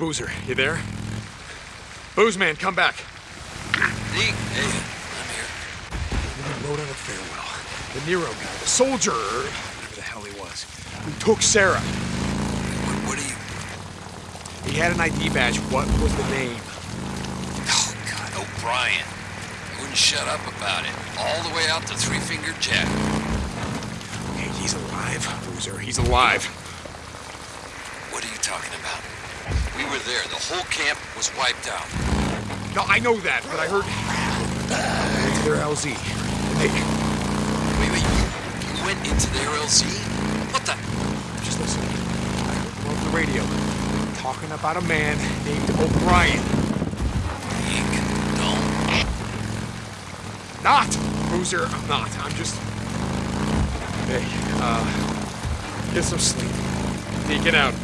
Boozer, you there? Booze man, come back. Deke, hey, I'm here. We rode on a farewell. The Nero guy, the soldier, whatever the hell he was, who took Sarah. What, what are you... He had an ID badge. What was the name? Oh, God, O'Brien. Wouldn't shut up about it. All the way out to Three Finger Jack. Okay, he's alive, Boozer. He's alive. What are you talking about? We were there. The whole camp was wiped out. No, I know that, but I heard... Into their LZ. They... Wait, wait, you, you went into their LZ? What the... Just listen. I heard them over the radio. Talking about a man named O'Brien. Deke, don't... Not! Boozer, I'm not. I'm just... Hey, uh... Get some sleep. Take it out.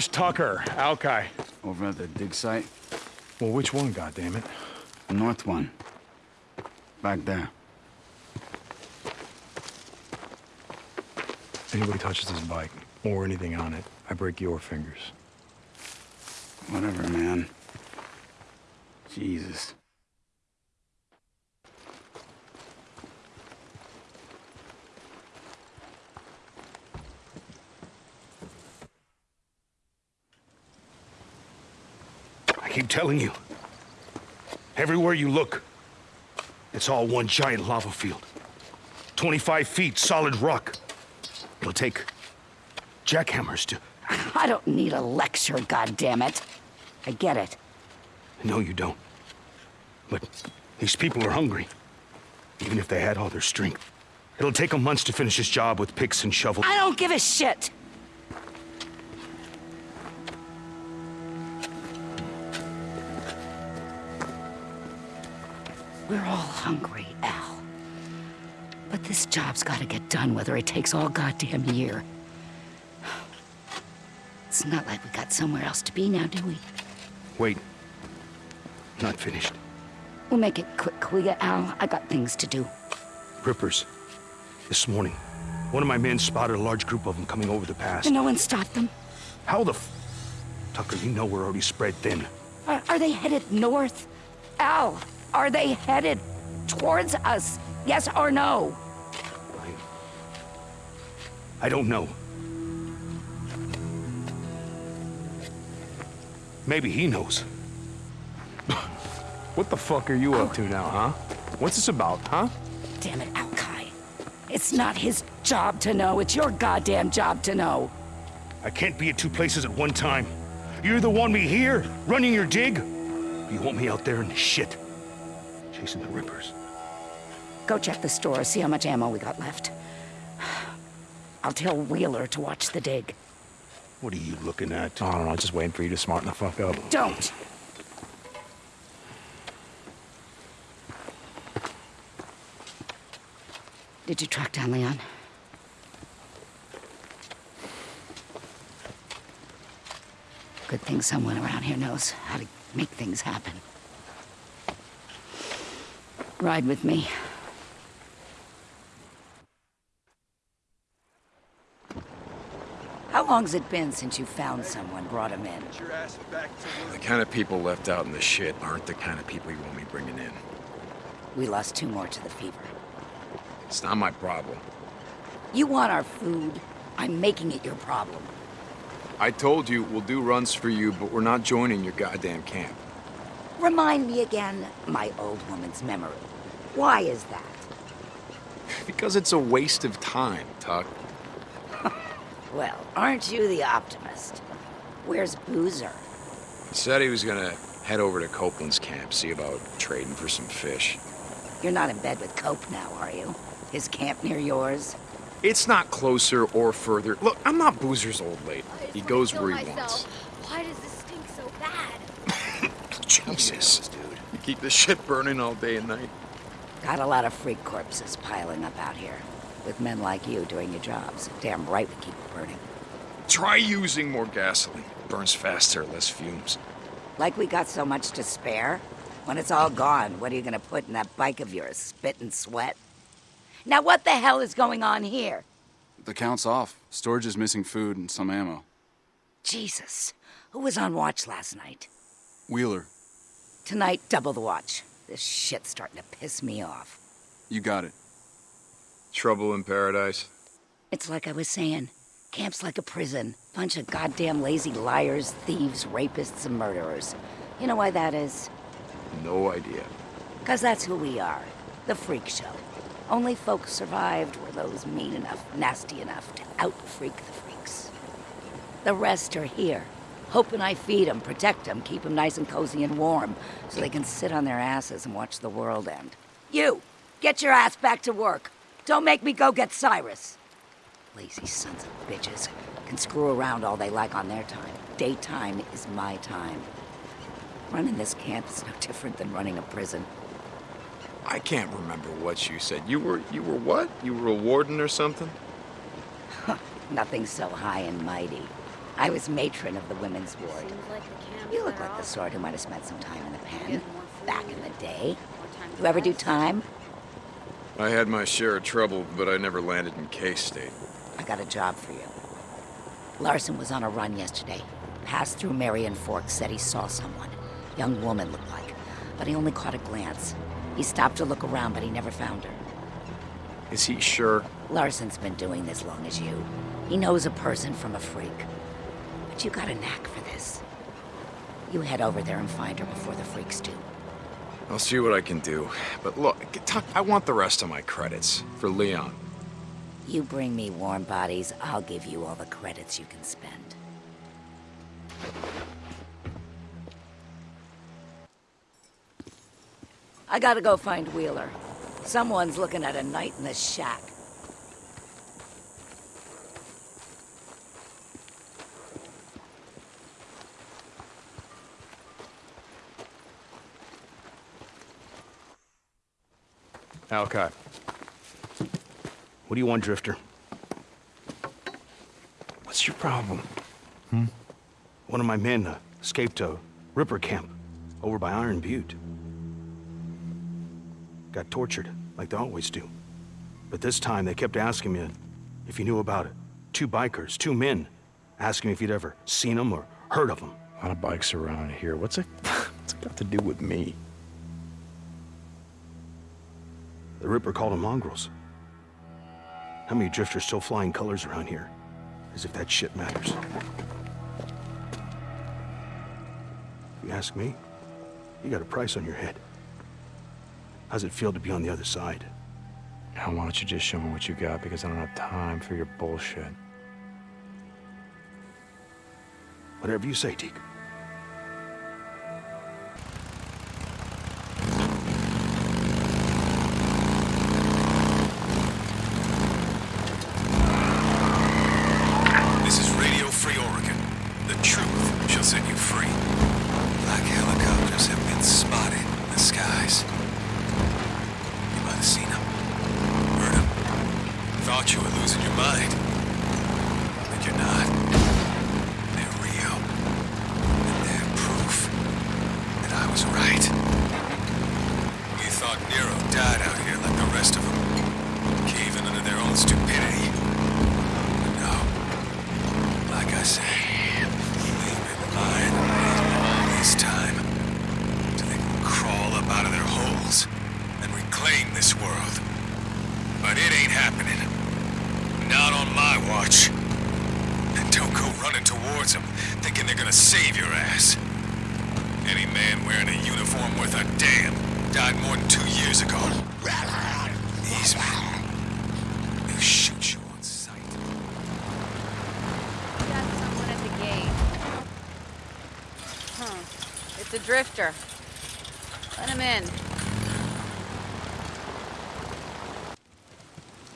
Where's Tucker, Alkai? Over at the dig site? Well, which one, goddammit? The north one. Back there. Anybody touches this bike, or anything on it, I break your fingers. Whatever, man. Jesus. Keep telling you. Everywhere you look, it's all one giant lava field. 25 feet solid rock. It'll take jackhammers to... I don't need a lecture, goddammit. I get it. No, you don't. But these people are hungry. Even if they had all their strength. It'll take them months to finish this job with picks and shovels. I don't give a shit! We're all hungry, Al. But this job's gotta get done whether it takes all goddamn year. It's not like we got somewhere else to be now, do we? Wait. Not finished. We'll make it quick, will ya, Al? I got things to do. Rippers. This morning, one of my men spotted a large group of them coming over the pass. And no one stopped them? How the f... Tucker, you know we're already spread thin. Are, are they headed north? Al, are they headed towards us? Yes or no? I don't know. Maybe he knows. What the fuck are you up to now, huh? What's this about, huh? Damn it, Alkai. It's not his job to know, it's your goddamn job to know. I can't be at two places at one time. You either want me here, running your dig, or you want me out there in the shit, chasing the rippers. Go check the store, see how much ammo we got left. I'll tell Wheeler to watch the dig. What are you looking at? I don't know, just waiting for you to smarten the fuck up. Don't! Did you track down Leon? Good thing someone around here knows how to make things happen. Ride with me. How long's it been since you found someone, brought him in? The kind of people left out in the shit aren't the kind of people you want me bringing in. We lost two more to the fever. It's not my problem. You want our food? I'm making it your problem. I told you we'll do runs for you, but we're not joining your goddamn camp. Remind me again, my old woman's memory. Why is that? Because it's a waste of time, Tuck. Well, aren't you the optimist? Where's Boozer? He said he was gonna head over to Copeland's camp, see about trading for some fish. You're not in bed with Cope now, are you? His camp near yours? It's not closer or further. Look, I'm not Boozer's old lady. He goes where he wants. Why does this stink so bad? Jesus, dude. You keep this shit burning all day and night. Got a lot of freak corpses piling up out here. With men like you doing your jobs. Damn right we keep it burning. Try using more gasoline. Burns faster, less fumes. Like we got so much to spare? When it's all gone, what are you gonna put in that bike of yours? Spit and sweat? Now what the hell is going on here? The count's off. Storage is missing food and some ammo. Jesus. Who was on watch last night? Wheeler, Tonight, double the watch. This shit's starting to piss me off. you got it. Trouble in paradise. It's like I was saying. Camp's like a prison. Bunch of goddamn lazy liars, thieves, rapists, and murderers. You know why that is? No idea. Because that's who we are. The freak show. Only folks survived were those mean enough, nasty enough to out-freak the freaks. The rest are here. Hoping I feed them, protect them, keep them nice and cozy and warm, so they can sit on their asses and watch the world end. You! Get your ass back to work! Don't make me go get Cyrus! Lazy sons of bitches can screw around all they like on their time. Daytime is my time. Running this camp is no different than running a prison. I can't remember what you said. You were you were what? You were a warden or something? Nothing so high and mighty. I was matron of the women's ward. Seems like the camps You look like the sort who might have spent some time in the pen. Get more food, Back in the day. You ever do time? I had my share of trouble, but I never landed in K-State. I got a job for you. Larson was on a run yesterday. Passed through Marion Fork, said he saw someone. Young woman looked like, but he only caught a glance. He stopped to look around, but he never found her. Is he sure? Larson's been doing this long as you. He knows a person from a freak. But you got a knack for this. You head over there and find her before the freaks do. I'll see what I can do. But look, Tuck, I want the rest of my credits for Leon. You bring me warm bodies, I'll give you all the credits you can spend. I gotta go find Wheeler. Someone's looking at a night in the shack. Alcott. What do you want, Drifter? What's your problem? Hmm? One of my men uh, escaped a Ripper camp over by Iron Butte. Got tortured, like they always do. But this time they kept asking me if you knew about it. Two bikers, two men, asking me if you'd ever seen them or heard of them. A lot of bikes around here. What's it, what's it got to do with me? The Ripper called them mongrels. How many drifters still flying colors around here? As if that shit matters. If you ask me, you got a price on your head. How's it feel to be on the other side? Now, why don't you just show me what you got because I don't have time for your bullshit. Whatever you say, Deke. This is Radio Free Oregon. The truth shall set you free. Black helicopters have been spotted in the skies. You might have seen them. Heard them. Thought you were losing your mind. But you're not. They're real. And they're proof that I was right. You thought Nero died out here like the rest of them. Caving under their own stupidity. No. Like I say, they've been lying to me all this time. Till they can crawl up out of their holes and reclaim this world. But it ain't happening. Not on my watch. Joko running towards them, thinking they're gonna save your ass. Any man wearing a uniform worth a damn died more than two years ago. These men, they'll shoot you on sight. Got someone at the gate. Huh. It's a drifter. Let him in.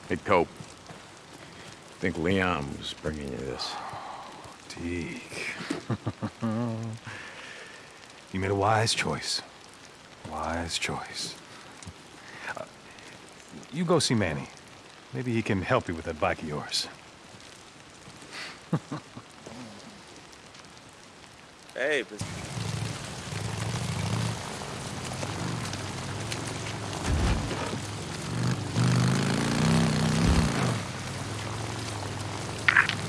Hey, Cope. I think Leon was bringing you this. Deke. you made a wise choice. Wise choice. Uh, you go see Manny. Maybe he can help you with that bike of yours. Hey, but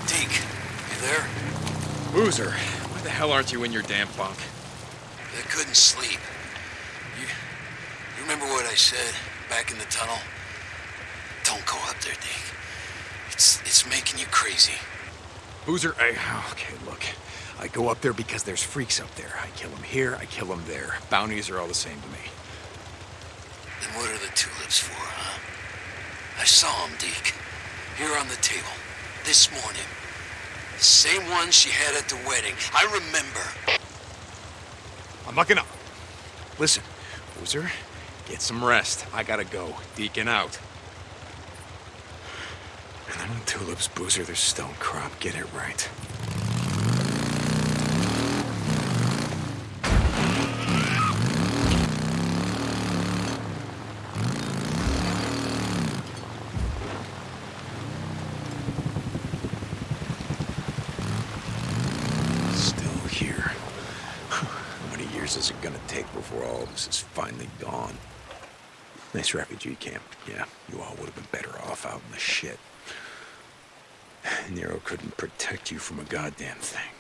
Deke, you there? Why the hell aren't you in your damn bunk? I couldn't sleep. You, you remember what I said back in the tunnel? Don't go up there, Deke. It's it's making you crazy. Boozer, I, okay, look. I go up there because there's freaks up there. I kill them here, I kill them there. Bounties are all the same to me. Then what are the tulips for, huh? I saw them, Deke. Here on the table. This morning. The same one she had at the wedding. I remember. I'm not gonna. Listen, Boozer, get some rest. I gotta go. Deacon out. And then the tulips, Boozer, they're stone crop. Get it right. Still here. How many years is it gonna take before all of this is finally gone? Nice refugee camp. Yeah, you all would have been better off out in the shit. Nero couldn't protect you from a goddamn thing.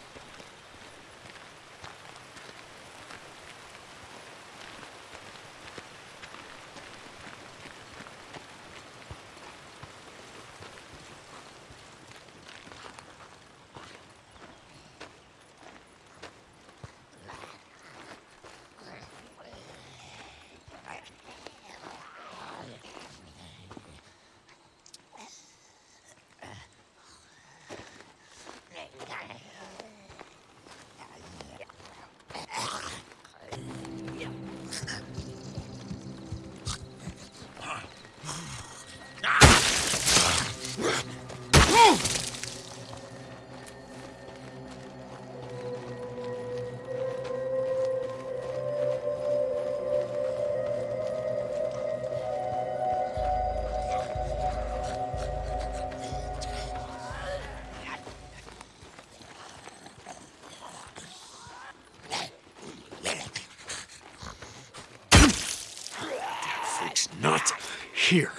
Freak's not here.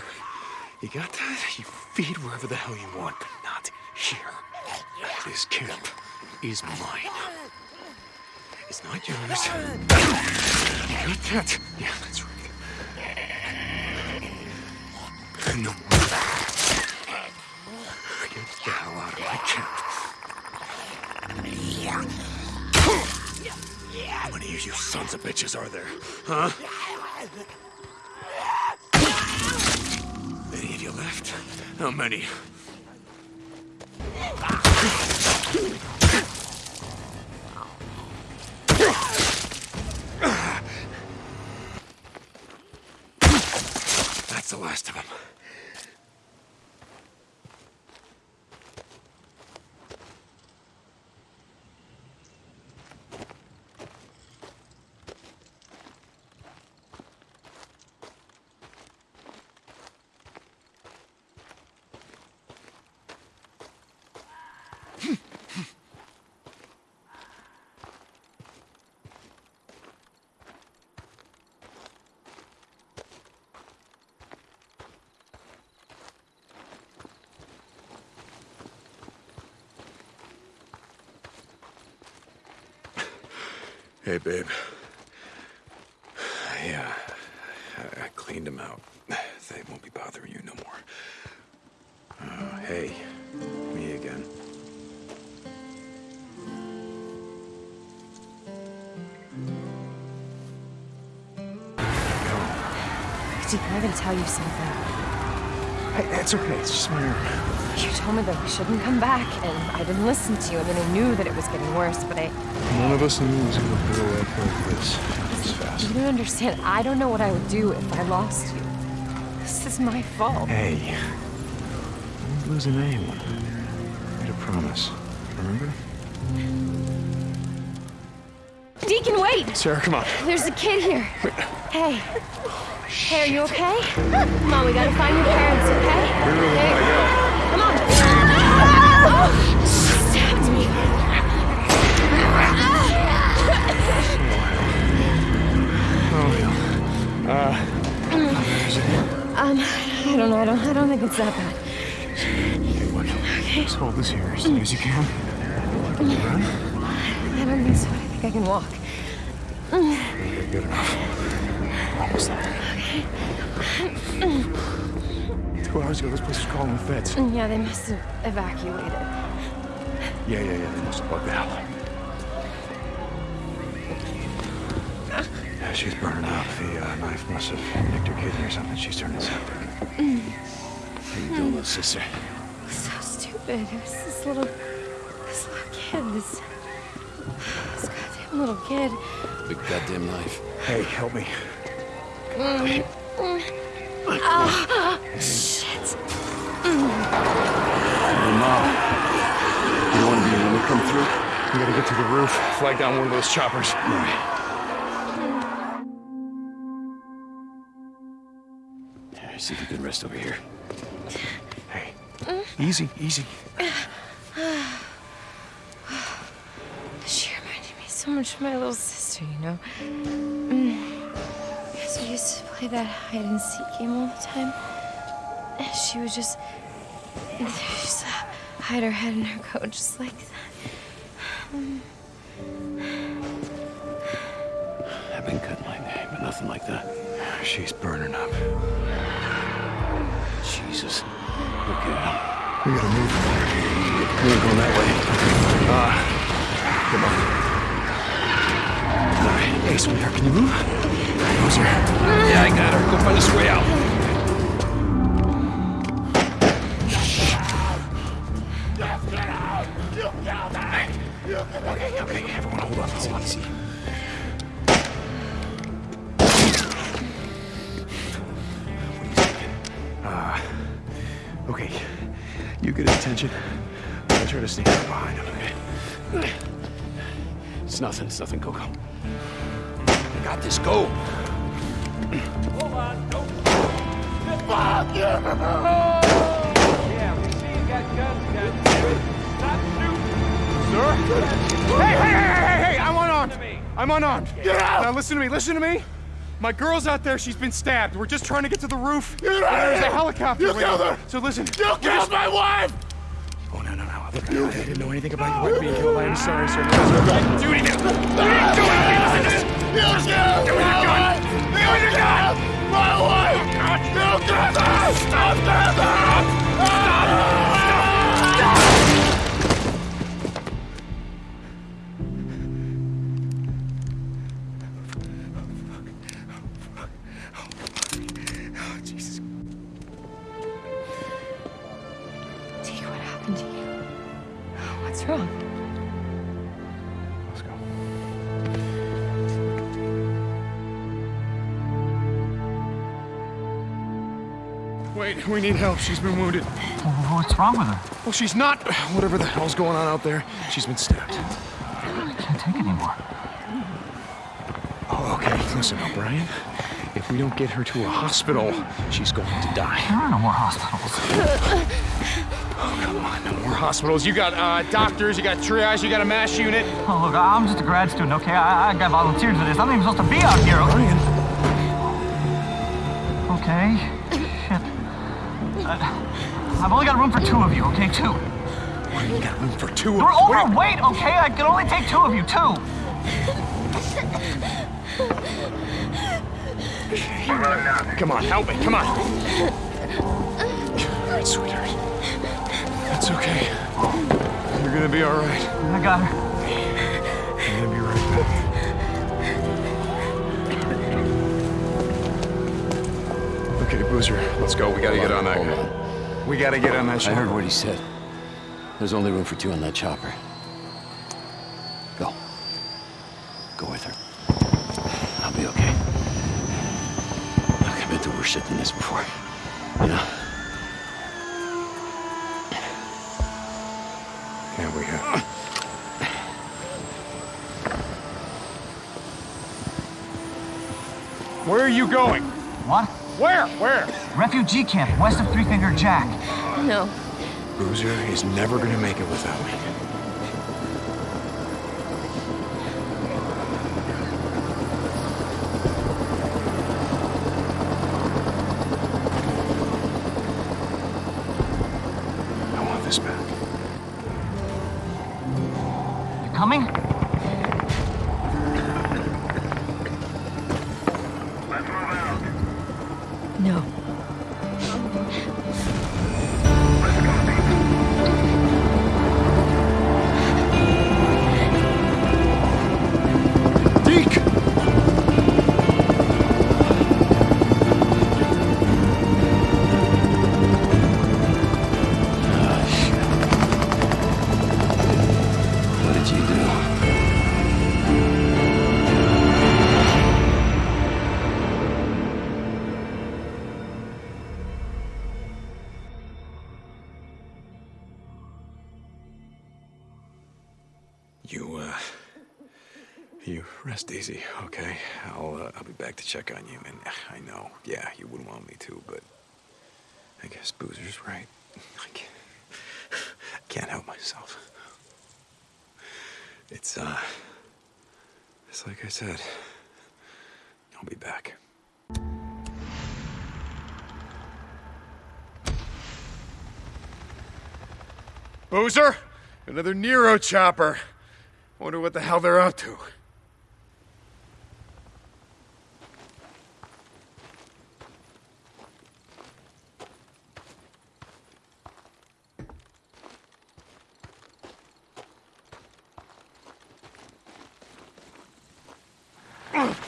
You got that? You feed wherever the hell you want, but not here. This camp is mine. It's not yours. You got that? Yeah, that's right. Get the hell out of my camp. How many of you sons of bitches are there? Huh? How many? Hey, babe. Yeah, I, I cleaned them out. They won't be bothering you no more. Uh, hey, me again. Deacon, I gotta tell you something. Hey, that's okay. It's just my arm. You told me that we shouldn't come back, and I didn't listen to you. I mean, I knew that it was getting worse, but I... None of us knew it was gonna blow up like this. This fast. You don't understand. I don't know what I would do if I lost you. This is my fault. Hey, I'm losing anyone. Made a promise. Remember? Deacon, wait! Sarah, come on. There's a kid here. Hey. Oh, hey, are you okay? Come on, we gotta find your parents, okay? Hey. Come on. Oh, she stabbed me. Oh, hell. Uh, Um, I don't know. I don't. I don't think it's that bad. okay, what? Just hold this here as long as you can. Can you run? I don't think so. I think I can walk. Okay, good enough. Almost there. Two hours ago, this place was calling the feds. Mm, yeah, they must have evacuated. Yeah, yeah, yeah. They must have bugged out. Yeah, she's burning out. The uh, knife must have nicked her kidney or something. She's turning septic. Mm. How you doing, mm. little sister? So stupid. It was this little, this little kid. This, this goddamn little kid. Big goddamn knife. Hey, help me. Ah, shit. Hey, Mom. You want to be when we come through? We gotta get to the roof. Flag down one of those choppers. All right, see if you can rest over here. Hey, easy, easy. She reminded me so much of my little sister, you know? We used to play that hide and seek game all the time. And she would just. She used to hide her head in her coat just like that. Mm. I've been cutting my name, but nothing like that. She's burning up. Jesus. Look at him. We gotta move. We ain't going that way. Uh, come on. All right. Ace, Hey, sweetheart, can you move? Closer. Yeah, I got her. Go find us a way out. Okay, okay, everyone hold on, hold on. Easy. Uh, okay, you get his attention. I'll try to sneak up behind him, okay? It's nothing. It's nothing, Coco. I got this. Go. Hey, hey, hey, hey, hey! I'm unarmed. I'm unarmed. Get out! Now listen to me. Listen to me. My girl's out there. She's been stabbed. We're just trying to get to the roof. Get out There's a helicopter. You killed her. So listen. You killed my wife. Oh, no, no, no. Look, I, didn't know anything about your wife being killed. I am sorry, sir. Do it again. Do it. Do it. You killed Do it again. Do it again. My wife! You killed her! Stop her! Need help. She's been wounded. What's wrong with her? Well, she's not. Whatever the hell's going on out there, she's been stabbed. I can't take anymore. Oh, okay, listen, O'Brien. If we don't get her to a hospital, she's going to die. There are no more hospitals. Oh, come on, no more Hospitals. You got uh, doctors. You got triage. You got a mass unit. Oh, look, I'm just a grad student, okay? I, I got volunteered for this. I'm not even supposed to be out here. Brian. Okay. Shit. I've only got room for two of you, okay? Two. You got room for two of You're Wait. overweight, okay? I can only take two of you, two. Come on, help me. Come on. All right, sweetheart. That's okay. You're gonna be all right. I got her. I'm gonna be right back. Okay, Boozer, let's go. We gotta Hold get on, on that hold guy. on. We gotta get on that chopper. I heard what he said. There's only room for two on that chopper. Go. Go with her. I'll be okay. Look, I've been through worse shit than this before. You know? Yeah, we have. Where are you going? What? Where? Where? Refugee camp west of Three Finger Jack. No. Boozer is never gonna make it without me. Check on you, and I know, yeah, you wouldn't want me to, but... I guess Boozer's right. I can't, I can't help myself. It's, uh... It's like I said. I'll be back. Boozer? Another Nero chopper. Wonder what the hell they're up to. Jesus.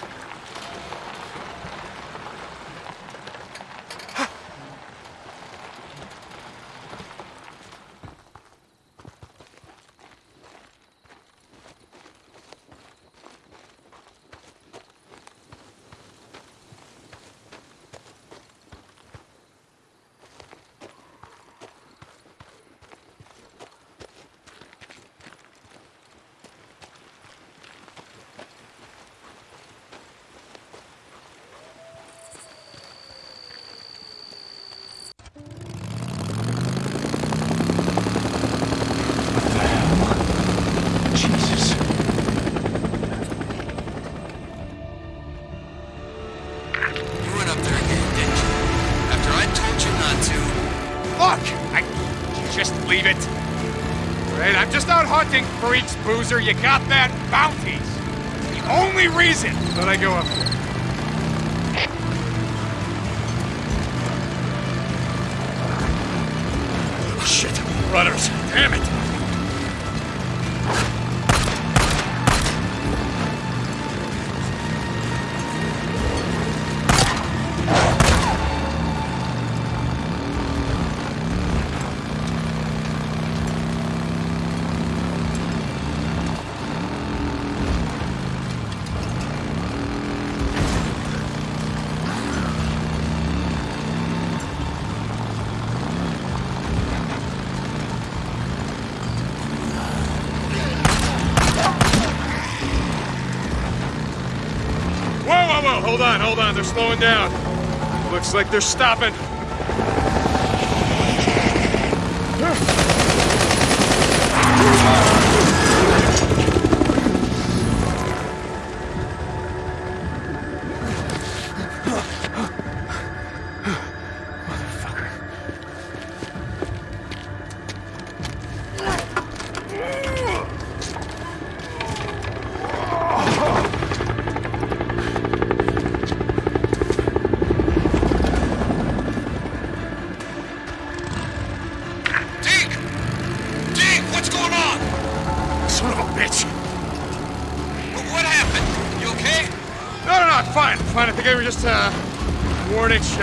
Freaks, Boozer. You got that? Bounties. The only reason that I go up there. Hold on. They're slowing down. Looks like they're stopping.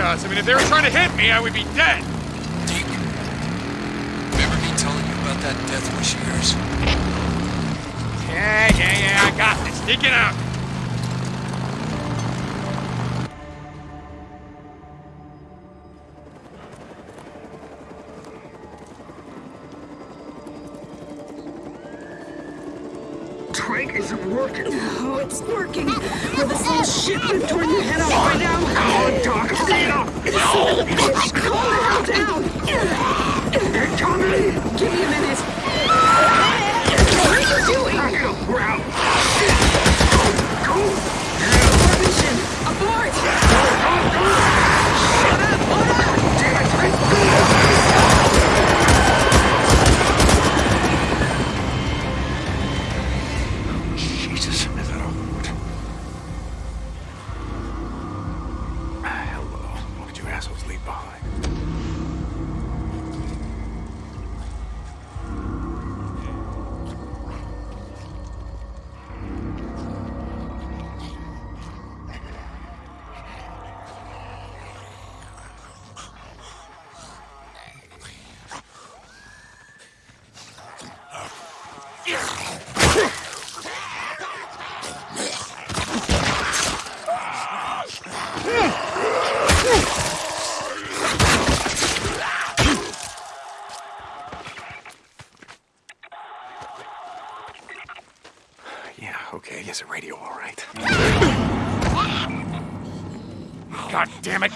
Warning. I mean, if they were trying to hit me, I would be dead. Remember me telling you about that death wish of yours? Yeah, yeah, yeah, I got this. Take it out. Trank isn't working. Oh, it's working. Will this little shit been torn your head off right now? Cena! Bitch, calm the hell down! Tommy! Give me a minute. What are you doing? We're out. Go! Mission! Abort!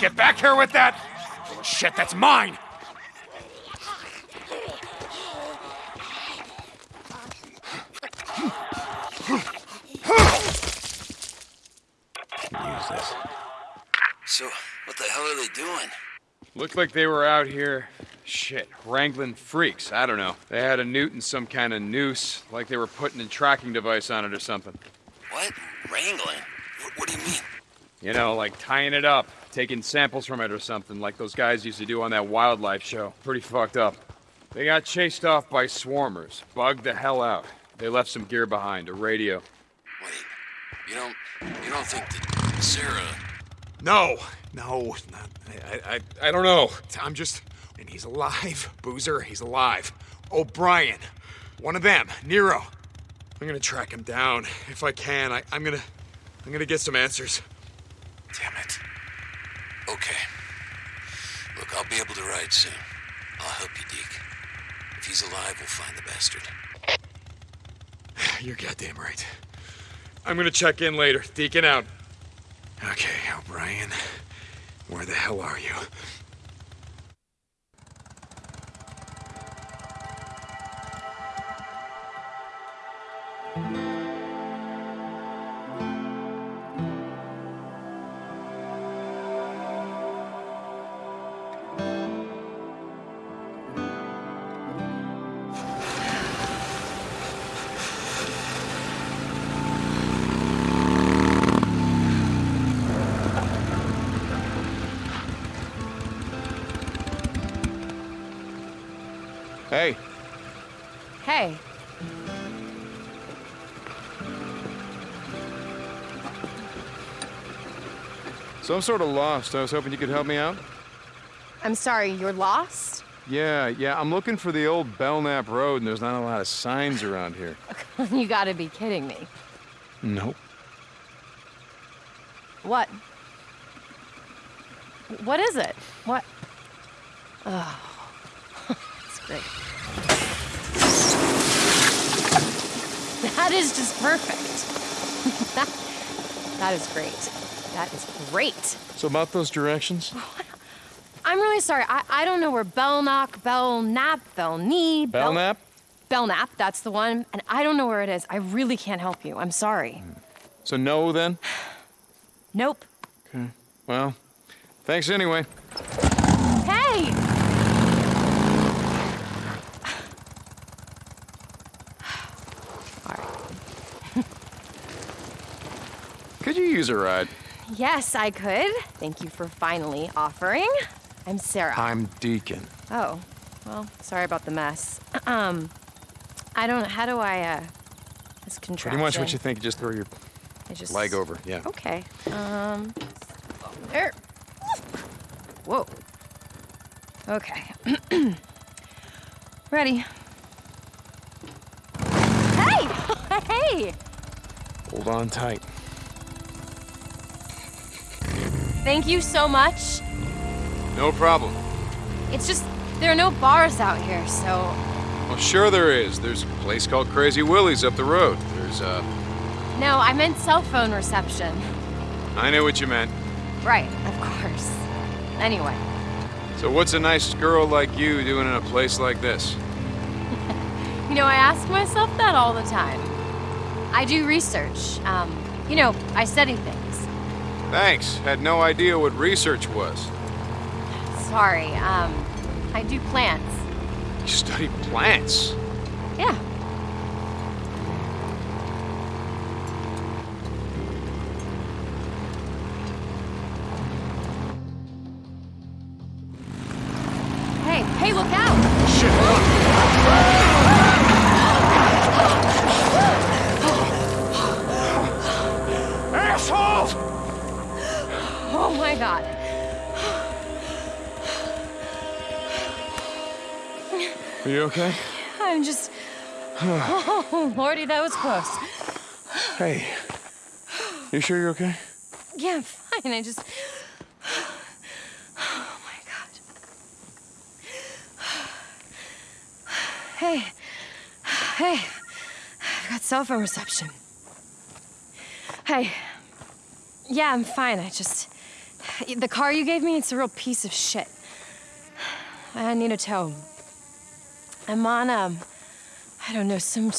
Get back here with that! Shit, that's mine! Use this. So, what the hell are they doing? Looked like they were out here, shit, wrangling freaks. I don't know. They had a newt and some kind of noose, like they were putting a tracking device on it or something. What? Wrangling? What, what do you mean? You know, like tying it up, taking samples from it or something, like those guys used to do on that wildlife show. Pretty fucked up. They got chased off by swarmers, bugged the hell out. They left some gear behind, a radio. Wait, You don't, you don't think that Sarah... No, no, not, I, I, I don't know. I'm just, and he's alive, Boozer. He's alive. O'Brien, one of them, Nero. I'm gonna track him down if I can. I, I'm gonna, I'm gonna get some answers. Damn it. Okay. Look, I'll be able to ride soon. I'll help you, Deke. If he's alive, we'll find the bastard. You're goddamn right. I'm gonna check in later. Deacon out. Okay, O'Brien. Where the hell are you? So I'm sort of lost. I was hoping you could help me out. I'm sorry, you're lost? Yeah, yeah, I'm looking for the old Belknap Road, and there's not a lot of signs around here. you gotta be kidding me. Nope. What? What is it? What? Oh, that's great. That is just perfect. that, that is great. That is great. So about those directions? I'm really sorry. I, I don't know where Belknock, Belknap, Belknee, Bel- Belknap? Belknap, that's the one. And I don't know where it is. I really can't help you. I'm sorry. Hmm. So no then? Nope. Okay. Well, thanks anyway. Hey! Could you use a ride? Yes, I could. Thank you for finally offering. I'm Sarah. I'm Deacon. Oh, well, sorry about the mess. Um, I don't. How do I? uh This contraption. Pretty much what you think. You just throw your I just leg over. Yeah. Okay. Um. There. Whoa. Okay. Ready. Hey! hey! Hold on tight. Thank you so much. No problem. It's just, there are no bars out here, so. Well, sure there is. There's a place called Crazy Willie's up the road. There's, uh... No, I meant cell phone reception. I know what you meant. Right, of course. Anyway, So what's a nice girl like you doing in a place like this? you know, I ask myself that all the time. I do research. Um, you know, I study things. Thanks. Had no idea what research was. Sorry, um, I do plants. You study plants? Yeah. Hey, hey, look out! God. Are you okay? I'm just. Oh, Lordy, that was close. Hey. You sure you're okay? Yeah, I'm fine. I just. Oh my god. Hey. Hey. I've got cell phone reception. Hey. Yeah, I'm fine. I just. The car you gave me, it's a real piece of shit. I need a tow. I'm on, um. I don't know, some.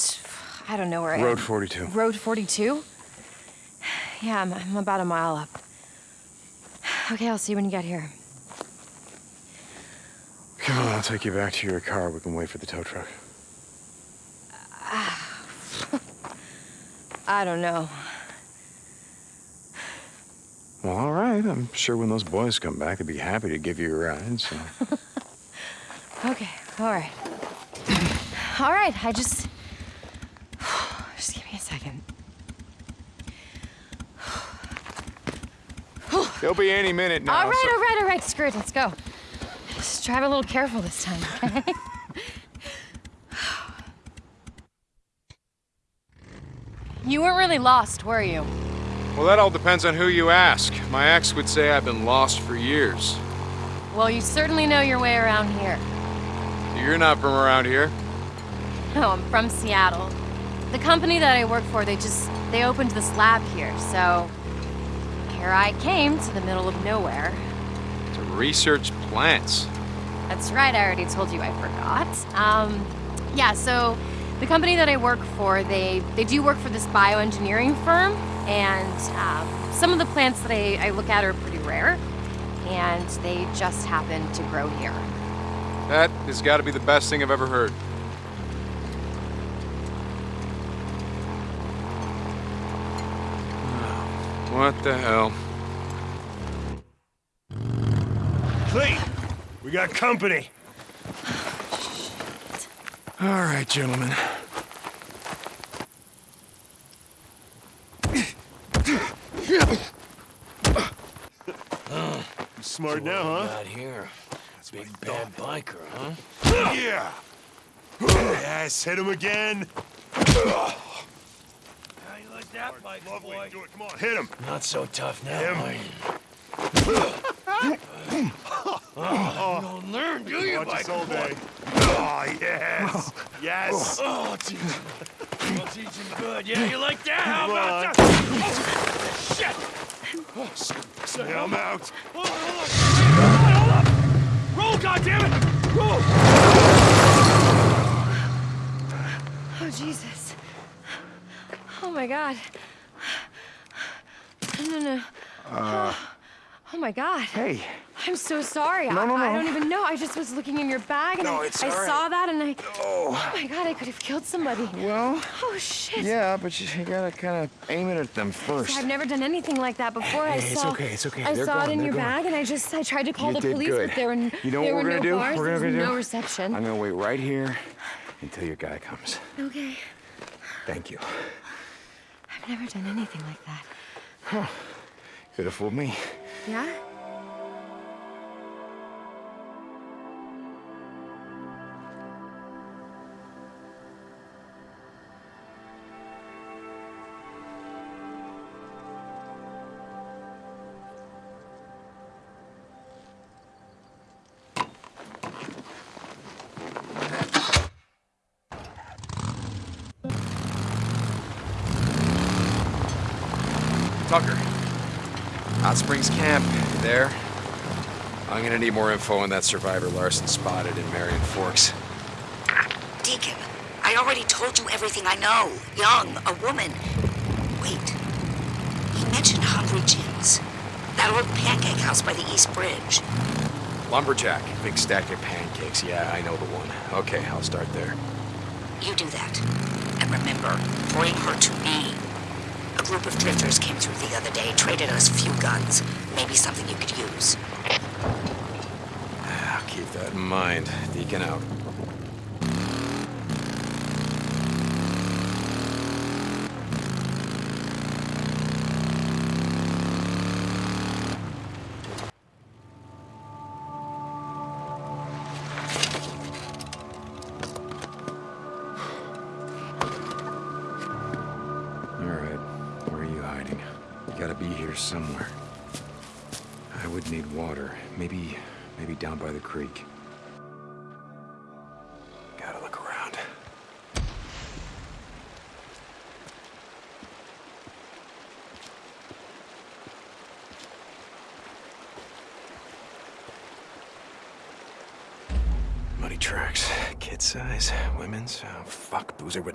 I don't know where I am. Road 42. Road 42? Yeah, I'm, I'm about a mile up. Okay, I'll see you when you get here. Come on, I'll take you back to your car. We can wait for the tow truck. I don't know. Well, all right. I'm sure when those boys come back, they'd be happy to give you a ride. So. Okay, all right. All right, I just. Just give me a second. He'll be any minute now. all right, so- all right, all right, screw it, let's go. Just drive a little careful this time, okay? you weren't really lost, were you? Well, that all depends on who you ask. My ex would say I've been lost for years. Well, you certainly know your way around here. You're not from around here. No, I'm from Seattle. The company that I work for, they just they opened this lab here, so here I came to the middle of nowhere. To research plants. That's right, I already told you I forgot. Um, yeah, so the company that I work for, they they do work for this bioengineering firm, and um, some of the plants that I, I look at are pretty rare, and they just happen to grow here. That has got to be the best thing I've ever heard. What the hell? Clete, we got company. All right, gentlemen. You smart now, huh? Not here. That's Big bad biker, huh? Yeah. Yes, hit him again. How you like that, Mike, boy? Do it. Come on, hit him. Not so tough now, Him. are you? Oh, you don't learn, do you, Watch Mike? all boy? day. Oh, yes. Yes. Oh, I'll teach him. I'll teach him good. Yeah, you like that? How Come about on. that? Oh, shit! Oh, so, so, Yeah, I'm out. Hold on, hold on. Hold on, hold on. Roll, goddammit! Roll! Oh, Jesus. Oh, my God. No, no, no. Uh, Oh, Oh my God. Hey. I'm so sorry. No, I, no, I no. don't even know. I just was looking in your bag and No, I, it's I right. saw that and I. Oh. oh. my God, I could have killed somebody. Well, Oh, shit. yeah, but you, you gotta kind of aim it at them first. I've never done anything like that before. I Hey, it's saw. okay, it's okay. I They're saw it in they're your bag, and I just I tried to call You the police, good. but there were You know there what were gonna no do? bars. We're there gonna was do? no reception. I'm gonna wait right here until your guy comes. Okay. Thank you. I've never done anything like that. Huh. Could have fooled me. Yeah? Tucker. Hot Springs Camp. There? I'm gonna need more info on that survivor Larson spotted in Marion Forks. Deacon, I already told you everything I know. Young, a woman. Wait. He mentioned Hungry Jim's. That old pancake house by the East Bridge. Lumberjack. Big stack of pancakes. Yeah, I know the one. Okay, I'll start there. You do that. And remember, bring her to me. A group of drifters came through the other day, traded us a few guns. Maybe something you could use. I'll keep that in mind. Deacon out.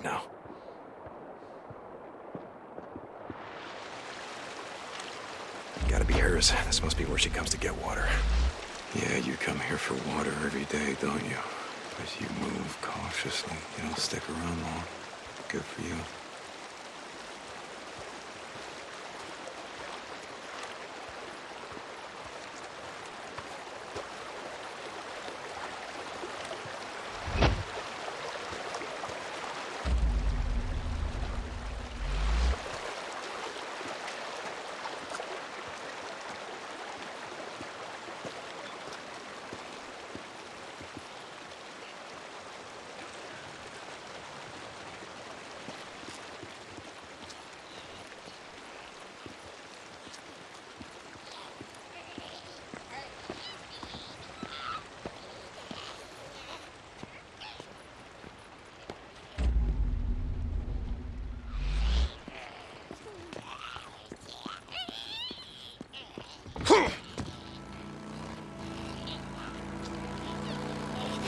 Know. Gotta be hers. This must be where she comes to get water. Yeah, you come here for water every day, don't you? But you move cautiously. You don't stick around long. Good for. You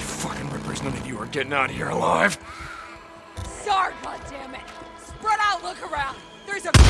fucking getting out of here alive. Start, goddammit! Spread out, look around! There's a...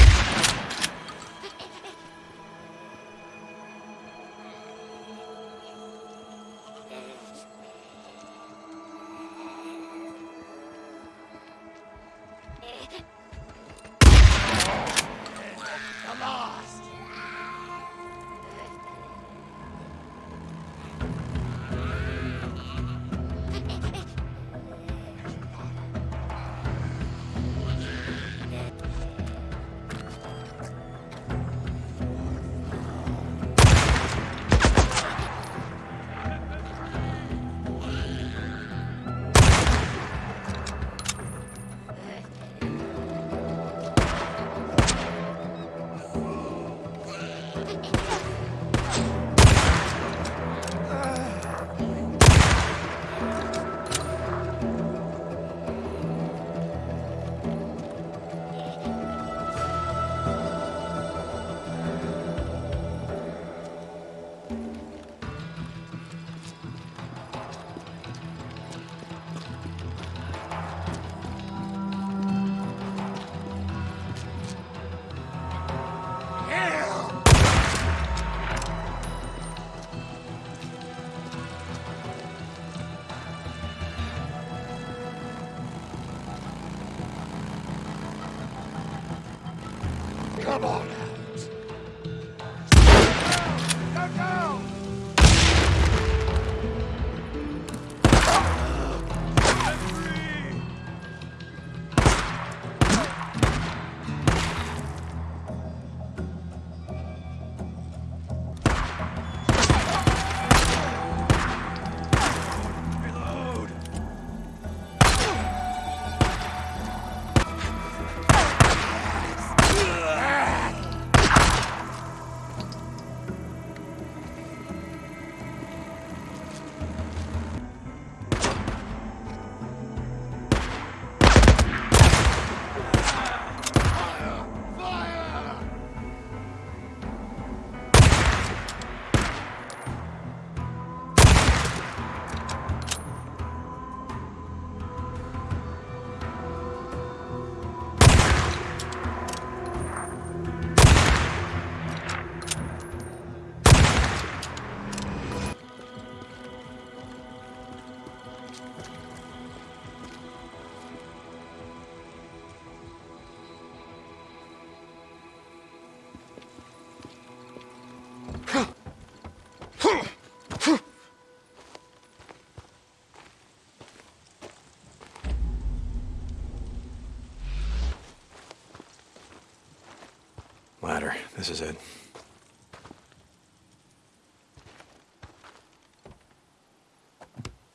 This is it.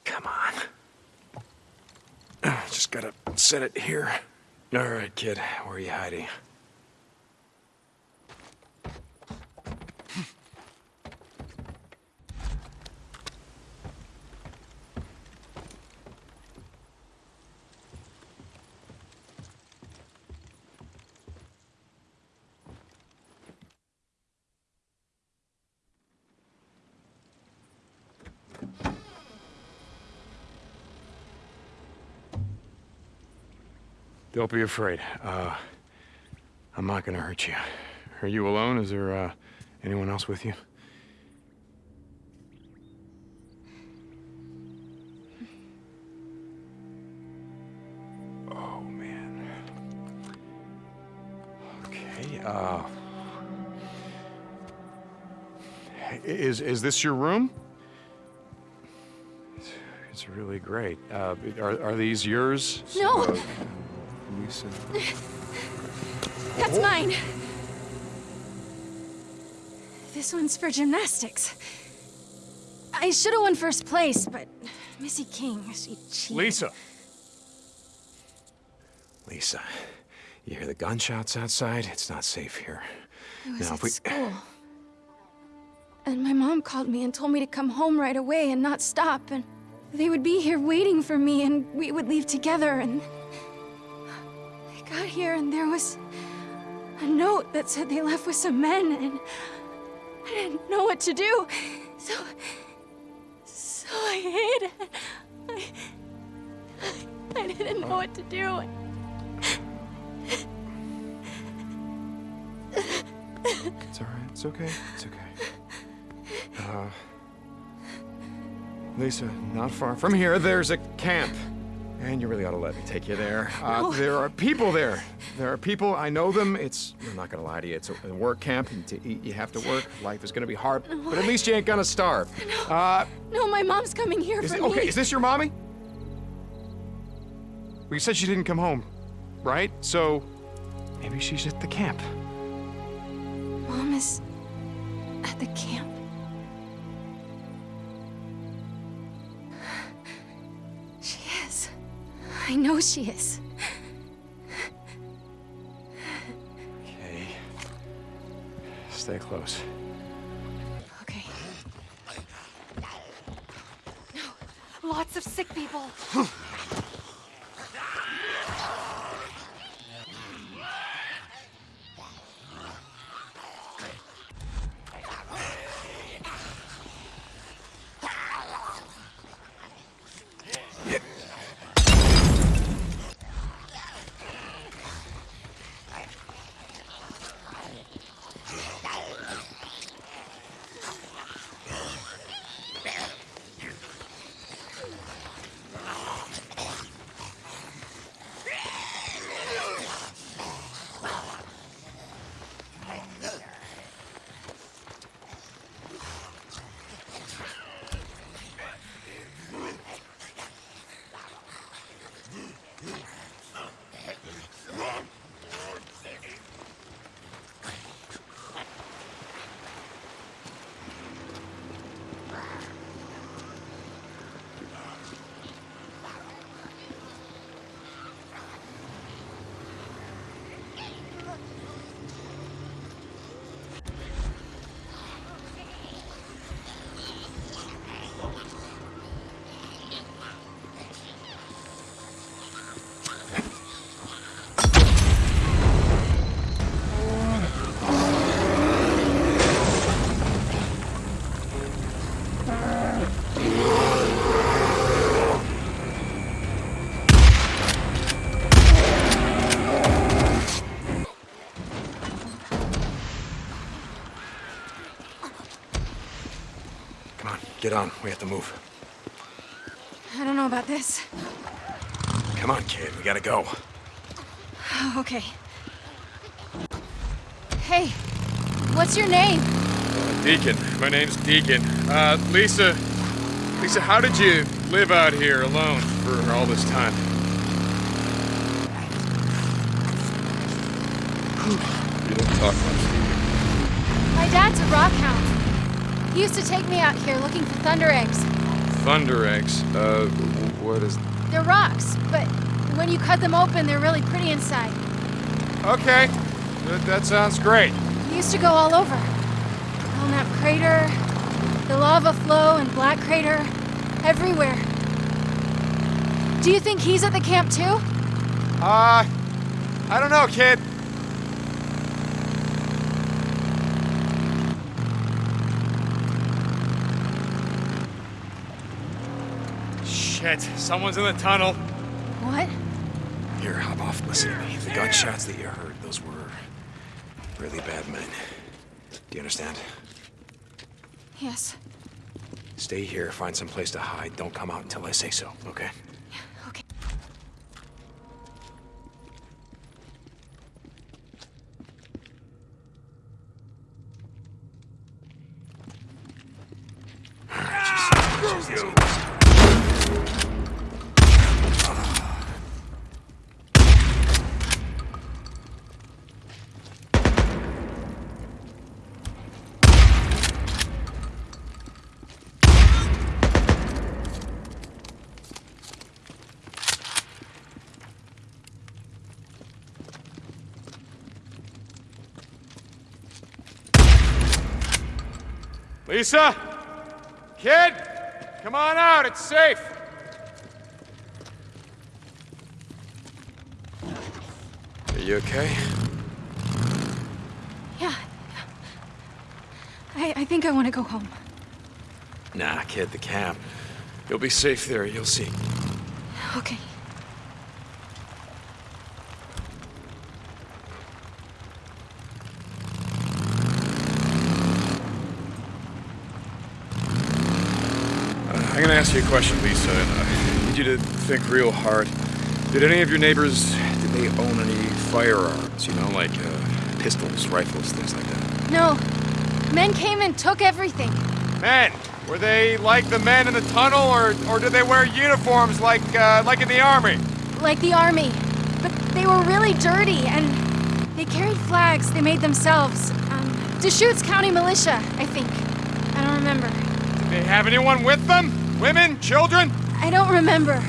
Come on. Just gotta set it here. All right, kid. Where are you hiding? Don't be afraid. Uh, I'm not gonna hurt you. Are you alone? Is there, uh, anyone else with you? Oh, man. Okay, uh... Is, is this your room? It's, it's really great. Uh, are, are these yours? No. Uh, Lisa? That's mine. This one's for gymnastics. I should have won first place, but Missy King, she cheated. Lisa! Lisa, you hear the gunshots outside? It's not safe here. I was Now, at we... school. And my mom called me and told me to come home right away and not stop, and they would be here waiting for me, and we would leave together, and... I here, and there was a note that said they left with some men, and I didn't know what to do, so... So I hid. I, I didn't know what to do. It's all right. It's okay. It's okay. Uh, Lisa, not far from here, there's a camp. And you really ought to let me take you there. Uh, No. There are people there. There are people. I know them. It's. I'm not gonna lie to you. It's a, work camp. And to eat, you have to work. Life is gonna be hard, but at least you ain't gonna starve. Uh, No, my mom's coming here for it, me. okay, is this your mommy? Well, you said she didn't come home, right? So maybe she's at the camp. Mom is at the camp. I know she is. Okay. Stay close. Okay. No. Lots of sick people. Come on, get on. We have to move. I don't know about this. Come on, kid. We gotta go. Oh, okay. Hey, what's your name? Deacon. My name's Deacon. Uh, Lisa. Lisa, how did you live out here alone for all this time? You don't talk much, My dad's a rock hound. He used to take me out here looking for thunder eggs. Thunder eggs. Uh, what is... They're rocks, but when you cut them open, they're really pretty inside. Okay, that, that sounds great. He used to go all over. Belknap Crater, the lava flow and Black Crater, everywhere. Do you think he's at the camp too? Uh, I don't know, kid. Shit, someone's in the tunnel. What? Here, hop off. Listen to me. The gunshots that you heard, those were really bad men. Do you understand? Yes. Stay here, find some place to hide. Don't come out until I say so, okay? Okay. Lisa? Kid? Come on out, it's safe. Are you okay? Yeah. I, I think I want to go home. Nah, kid, the camp. You'll be safe there, you'll see. Okay. Uh, I'm gonna ask you a question, Lisa, and I need you to think real hard. Did any of your neighbors, did they own any firearms? You know, like uh, pistols, rifles, things like that? No. Men came and took everything. Men, were they like the men in the tunnel, or, or did they wear uniforms like, uh, like in the army? Like the army. But they were really dirty and they carried flags they made themselves. Um, Deschutes County Militia, I think. I don't remember. Did they have anyone with them? Women? Children? I don't remember.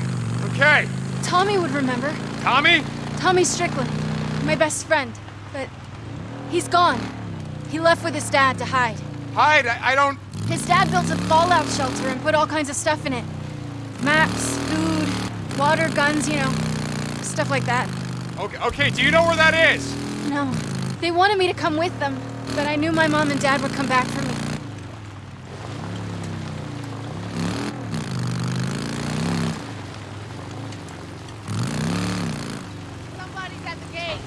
Okay. Tommy would remember. Tommy? Tommy Strickland. My best friend. But he's gone. He left with his dad to hide. Hide? I, I don't... His dad built a fallout shelter and put all kinds of stuff in it. Maps, food, water, guns, you know. Stuff like that. Okay, okay, do you know where that is? No. They wanted me to come with them, but I knew my mom and dad would come back for me. Somebody's at the gate.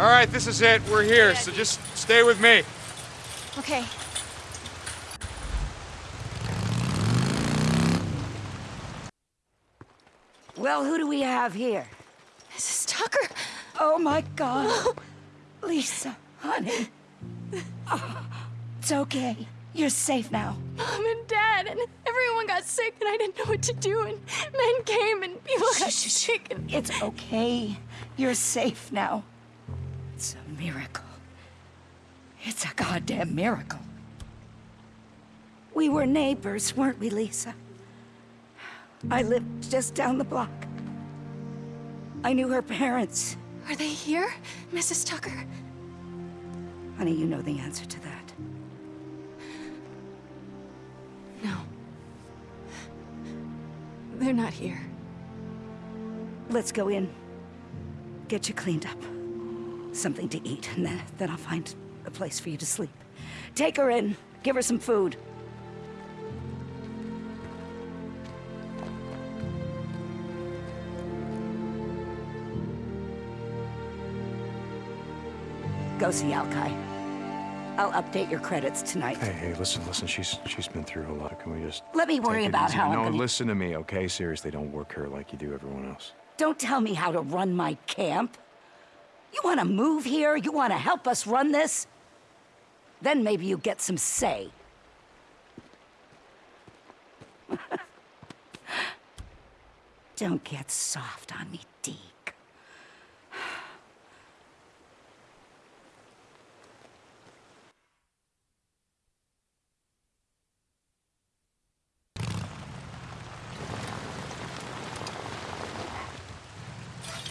All right, this is it. We're here, so just stay with me. Okay. Well, who do we have here? Mrs. Tucker. Oh my God. Lisa, honey. Oh, it's okay. You're safe now. Mom and Dad and everyone got sick and I didn't know what to do and men came and people got sick and... It's okay. You're safe now. It's a miracle. It's a goddamn miracle. We were neighbors, weren't we, Lisa? I lived just down the block. I knew her parents. Are they here, Mrs. Tucker? Honey, you know the answer to that. No. They're not here. Let's go in. Get you cleaned up. Something to eat, and then, then I'll find a place for you to sleep. Take her in. Give her some food. Go see Alkai. I'll update your credits tonight. Hey, hey, listen, listen. She's she's been through a lot. Can we just Let me worry about easy? how I'm No, gonna- listen to me, okay? Seriously, don't work her like you do everyone else. Don't tell me how to run my camp. You want to move here? You want to help us run this? Then maybe you get some say. Don't get soft on me, Deke.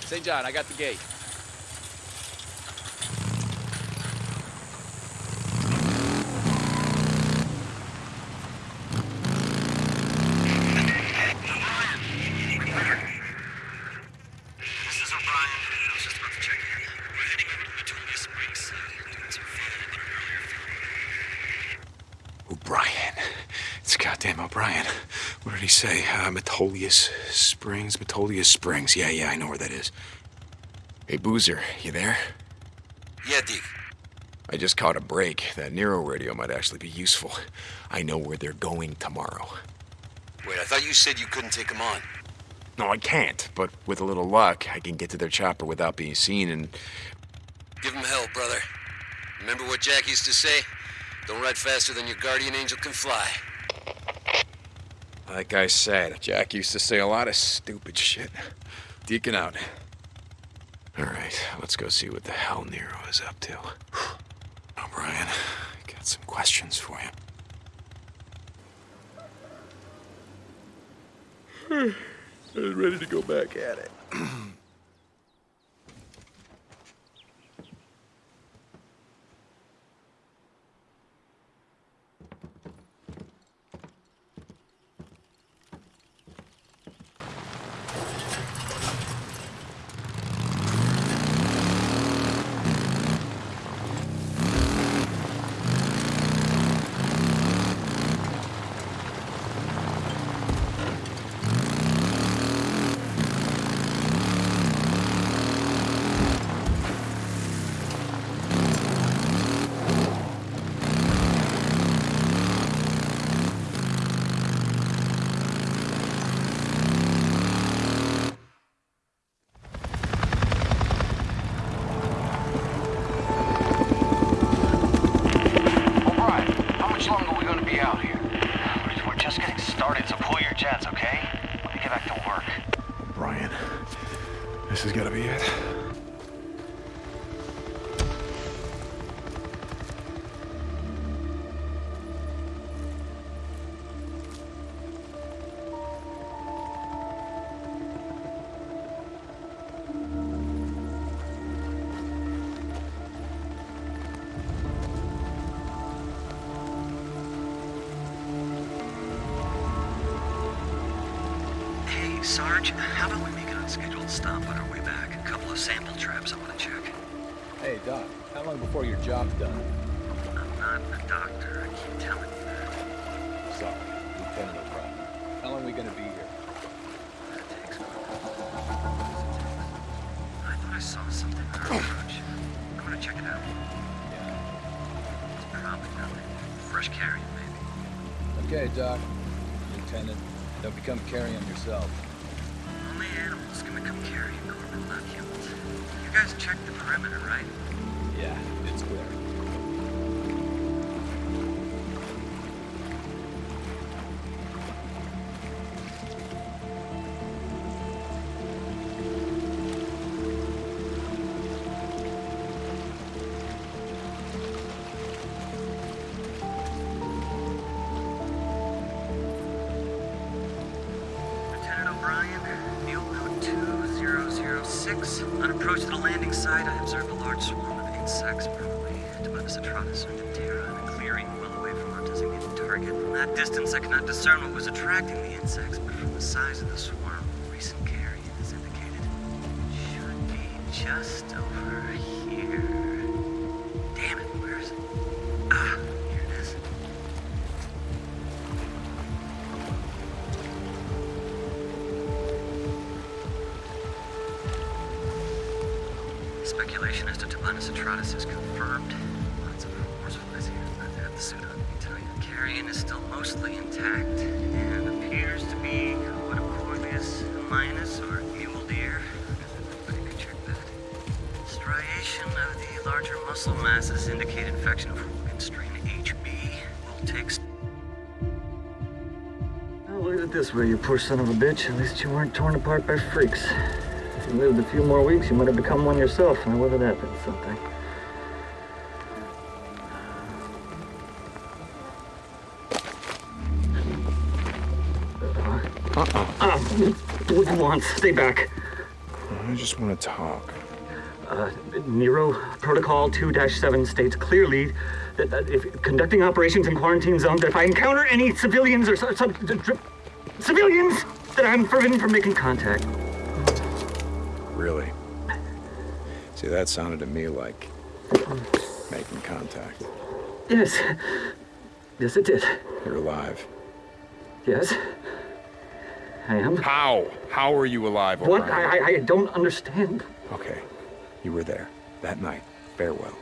St. John, I got the gate. Say? Uh, Metolius Springs? Metolius Springs. Yeah, yeah, I know where that is. Hey, Boozer, you there? Yeah, Deke. I just caught a break. That Nero radio might actually be useful. I know where they're going tomorrow. Wait, I thought you said you couldn't take them on. No, I can't, but with a little luck, I can get to their chopper without being seen and. Give them hell, brother. Remember what Jack used to say? Don't ride faster than your guardian angel can fly. Like I said, Jack used to say a lot of stupid shit. Deacon out. All right, let's go see what the hell Nero is up to. O'Brien, I got some questions for you. I was ready to go back at it. we stop on our way back. A couple of sample traps I want to check. Hey, Doc, how long before your job's done? I'm not a doctor, I keep telling you that. Sorry, Lieutenant O'Brien. How long are we gonna be here? That takes. I thought I saw something on our approach. I'm gonna check it out. It's probably nothing. Fresh carrion, maybe. Okay, Doc. Lieutenant, don't become carrion yourself. Site, I observed a large swarm of insects, probably Tabanus atratus or Diptera, in a clearing well away from our designated target. From that distance, I could not discern what was attracting the insects, but from the size of the swarm, recent poor son of a bitch. At least you weren't torn apart by freaks. If you lived a few more weeks, you might have become one yourself. Now, whether that meant something. Uh-uh. What do you want? Stay back. I just want to talk. Uh, Nero Protocol 2-7 states clearly that, that if conducting operations in quarantine zones, if I encounter any civilians or some, some civilians, that I'm forbidden from making contact. Really? See, that sounded to me like making contact. Yes. Yes, it did. You're alive. Yes. I am. How? How are you alive, What? I, I don't understand. Okay, you were there that night. Farewell.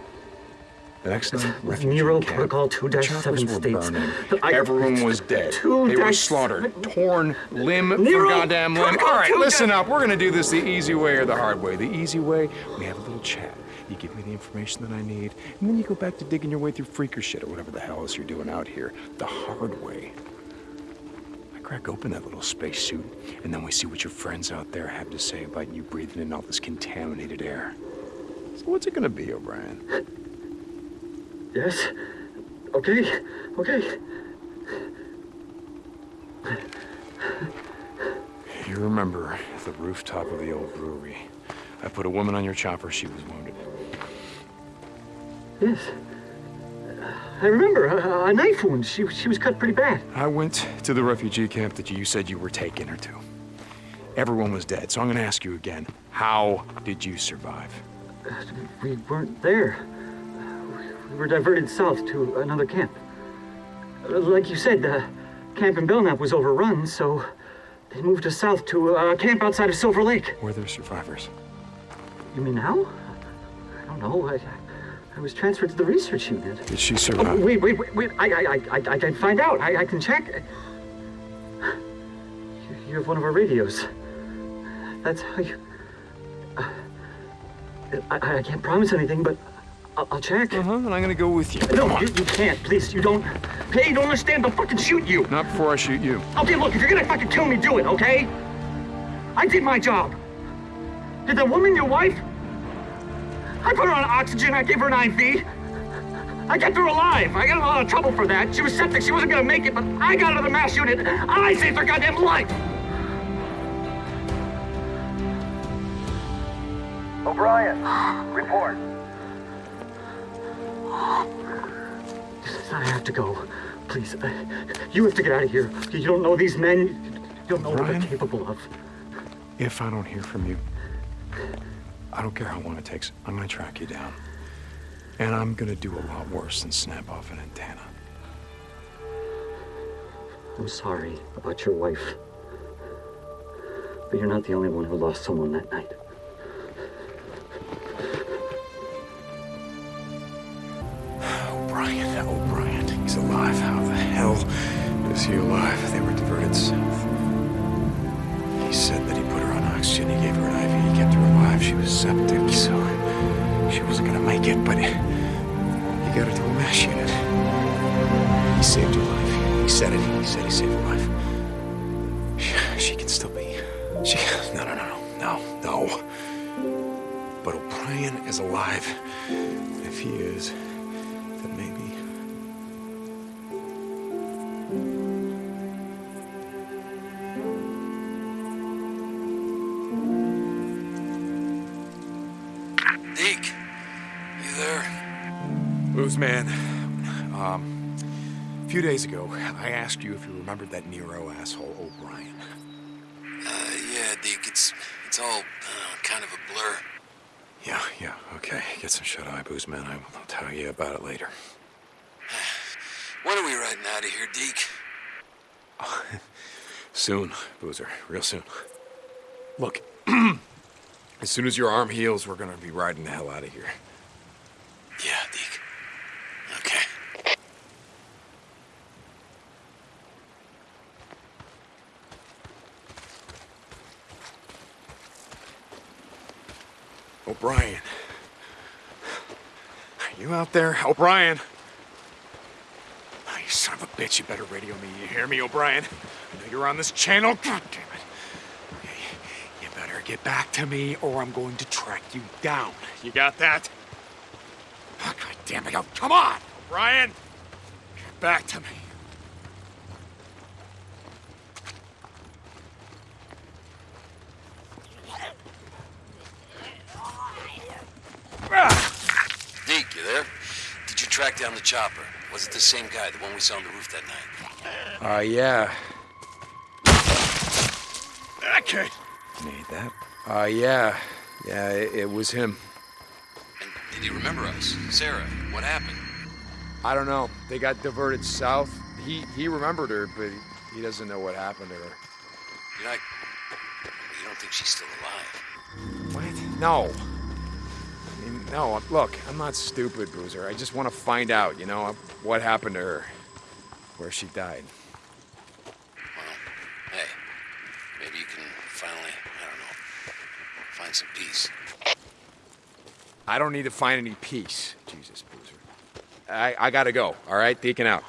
Night, refugee Nero camp. Protocol 2-7 states. burning. Everyone was dead. Two They were slaughtered, torn limb for goddamn limb. All right, listen up. We're gonna do this the easy way or the hard way. The easy way, we have a little chat. You give me the information that I need, and then you go back to digging your way through freaker shit or whatever the hell else you're doing out here. The hard way. I crack open that little spacesuit, and then we see what your friends out there have to say about you breathing in all this contaminated air. So what's it gonna be, O'Brien? Yes. Okay. Okay. You remember the rooftop of the old brewery. I put a woman on your chopper. She was wounded. Yes. I remember a, a knife wound. She, she was cut pretty bad. I went to the refugee camp that you said you were taking her to. Everyone was dead, so I'm going to ask you again. How did you survive? We weren't there. We were diverted south to another camp. Like you said, the camp in Belknap was overrun, so they moved us south to a camp outside of Silver Lake. Were there survivors? You mean now? I don't know. I, I was transferred to the research unit. Did she Oh, wait, wait, wait, wait. I, I, I, I, I can find out. I, I can check. You, you have one of our radios. That's how you. Uh, I, I can't promise anything, but I'll, I'll check. Uh huh. And I'm gonna go with you. No, you, you can't. Please, you don't. Hey, you don't understand. I'll fucking shoot you. Not before I shoot you. Okay, look, if you're gonna fucking kill me, do it, okay? I did my job. Did the woman your wife? I put her on oxygen. I gave her an IV. I kept her alive. I got in a lot of trouble for that. She was septic. She wasn't gonna make it, but I got her to the MASH unit. I saved her goddamn life. O'Brien, report. I have to go. Please, uh, you have to get out of here. You don't know these men. You don't know what they're capable of. If I don't hear from you, I don't care how long it takes. I'm gonna track you down. And I'm gonna do a lot worse than snap off an antenna. I'm sorry about your wife. But you're not the only one who lost someone that night. He alive? They were diverted south. He said that he put her on oxygen, he gave her an IV, he kept her alive. She was septic, so she wasn't gonna make it, but he got her to a MASH unit. He saved her life. He said it. He said he saved her life. She, she can still be. She. No, no, no, no, no, no. But O'Brien is alive. If he is, few days ago, I asked you if you remembered that Nero asshole O'Brien. Uh, yeah, Deke, it's it's all uh, kind of a blur. Yeah, yeah, okay. Get some shut eye, booze man. I will tell you about it later. When are we riding out of here, Deke? Soon, Boozer. Real soon. Look, as soon as your arm heals, we're gonna be riding the hell out of here. Yeah, Deke. Okay. O'Brien. Are you out there? O'Brien! Oh, you son of a bitch, you better radio me. You hear me, O'Brien? I know you're on this channel. God damn it. Okay, you better get back to me or I'm going to track you down. You got that? Oh, God damn it. Oh, come on, O'Brien! Get back to me. track down the chopper. Was it the same guy, the one we saw on the roof that night? Uh, yeah. Okay. Made that? Uh, yeah. Yeah, it, it was him. Did he remember us? Sarah, what happened? I don't know. They got diverted south. He he remembered her, but he doesn't know what happened to her. You're not... You don't think she's still alive? What? No. No. Look, I'm not stupid, Boozer. I just want to find out, you know, what happened to her, where she died. Hey, maybe you can finally, I don't know, find some peace. I don't need to find any peace. Jesus, Boozer. I, I gotta go, all right? Deacon out.